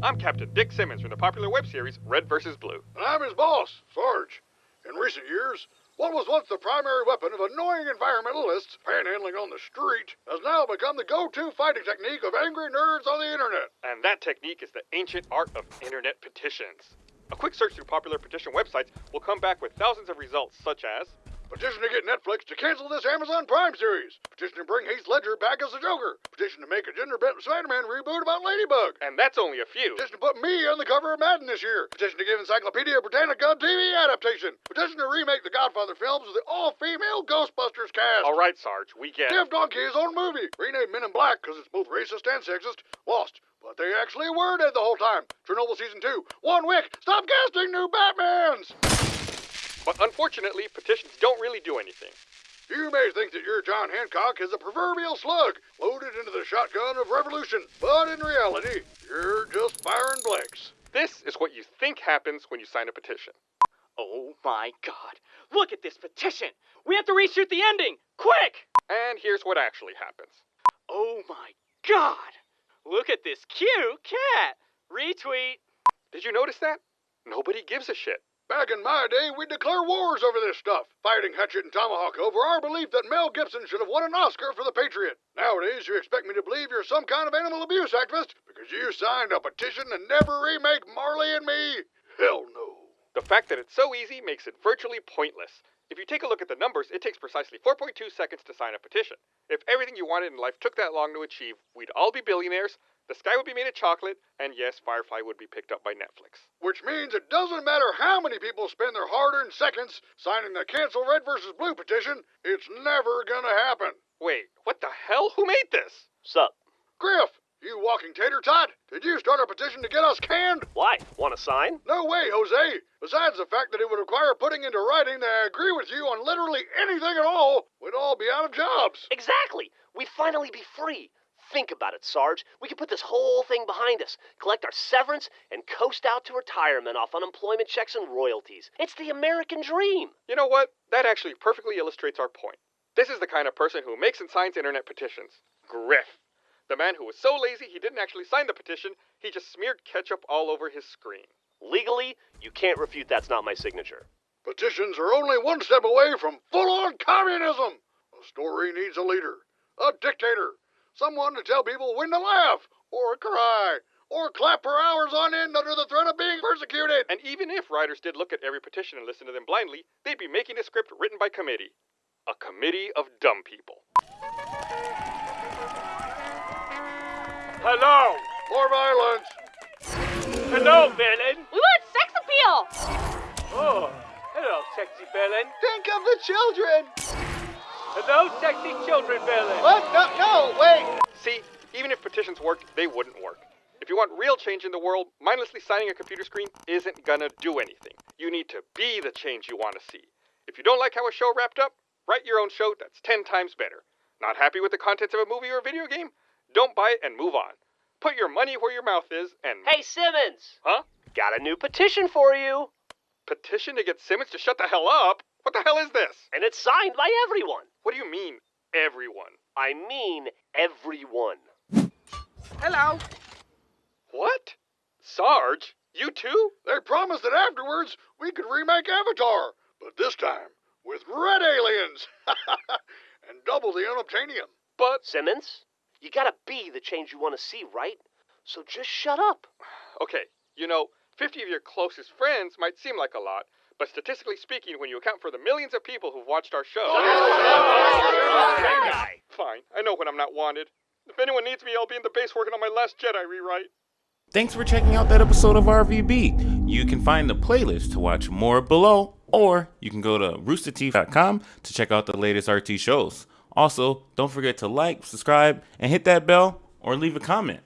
I'm Captain Dick Simmons from the popular web series Red vs. Blue. And I'm his boss, Sarge. In recent years, what was once the primary weapon of annoying environmentalists panhandling on the street has now become the go-to fighting technique of angry nerds on the internet. And that technique is the ancient art of internet petitions. A quick search through popular petition websites will come back with thousands of results such as Petition to get Netflix to cancel this Amazon Prime series. Petition to bring Heath Ledger back as the Joker. Petition to make a gender-bent Spider-Man reboot about Ladybug. And that's only a few. Petition to put me on the cover of Madden this year. Petition to give Encyclopedia Britannica a TV adaptation. Petition to remake the Godfather films with the all-female Ghostbusters cast. All right, Sarge, we get Give Donkey his own movie. Rename Men in Black because it's both racist and sexist. Lost. But they actually were dead the whole time. Chernobyl Season 2. One Wick. Stop casting new Batmans. But unfortunately, petitions don't really do anything. You may think that your John Hancock is a proverbial slug loaded into the shotgun of revolution, but in reality, you're just firing blanks. This is what you think happens when you sign a petition. Oh my god. Look at this petition. We have to reshoot the ending. Quick! And here's what actually happens. Oh my god. Look at this cute cat. Retweet. Did you notice that? Nobody gives a shit. Back in my day, we'd declare wars over this stuff, fighting Hatchet and Tomahawk over our belief that Mel Gibson should have won an Oscar for The Patriot. Nowadays, you expect me to believe you're some kind of animal abuse activist because you signed a petition to never remake Marley and Me? Hell no. The fact that it's so easy makes it virtually pointless. If you take a look at the numbers, it takes precisely 4.2 seconds to sign a petition. If everything you wanted in life took that long to achieve, we'd all be billionaires, the sky would be made of chocolate, and yes, Firefly would be picked up by Netflix. Which means it doesn't matter how many people spend their hard earned seconds signing the Cancel Red versus Blue petition, it's never gonna happen. Wait, what the hell? Who made this? Sup? Grif, you walking tater tot, did you start a petition to get us canned? Why? Want to sign? No way, Jose. Besides the fact that it would require putting into writing that I agree with you on literally anything at all, we'd all be out of jobs. Exactly. We'd finally be free. Think about it, Sarge. We could put this whole thing behind us, collect our severance, and coast out to retirement off unemployment checks and royalties. It's the American dream. You know what? That actually perfectly illustrates our point. This is the kind of person who makes and signs internet petitions. Grif. The man who was so lazy he didn't actually sign the petition, he just smeared ketchup all over his screen. Legally, you can't refute that's not my signature. Petitions are only one step away from full on communism. A story needs a leader, a dictator, someone to tell people when to laugh, or cry, or clap for hours on end under the threat of being persecuted. And even if writers did look at every petition and listen to them blindly, they'd be making a script written by committee. A committee of dumb people. Hello! More violence! Hello, villain. We want sex appeal! Oh, hello, sexy villain. Think of the children! Hello, sexy children Billy. What? No, no, wait! See, even if petitions worked, they wouldn't work. If you want real change in the world, mindlessly signing a computer screen isn't gonna do anything. You need to be the change you want to see. If you don't like how a show wrapped up, write your own show that's 10 times better. Not happy with the contents of a movie or a video game? Don't buy it and move on. Put your money where your mouth is and. Hey, Simmons! Huh? Got a new petition for you. Petition to get Simmons to shut the hell up? What the hell is this? And it's signed by everyone. What do you mean, everyone? I mean, everyone. Hello. What? Sarge? You too? They promised that afterwards we could remake Avatar, but this time with red aliens and double the unobtainium. But. Simmons, you gotta be the change you want to see, right? So just shut up. Okay, you know, 50 of your closest friends might seem like a lot, but statistically speaking, when you account for the millions of people who've watched our show. Fine, I know when I'm not wanted. If anyone needs me, I'll be in the base working on my last Jedi rewrite. Thanks for checking out that episode of RVB. You can find the playlist to watch more below, or you can go to roosterteeth.com to check out the latest RT shows. Also, don't forget to like, subscribe, and hit that bell or leave a comment.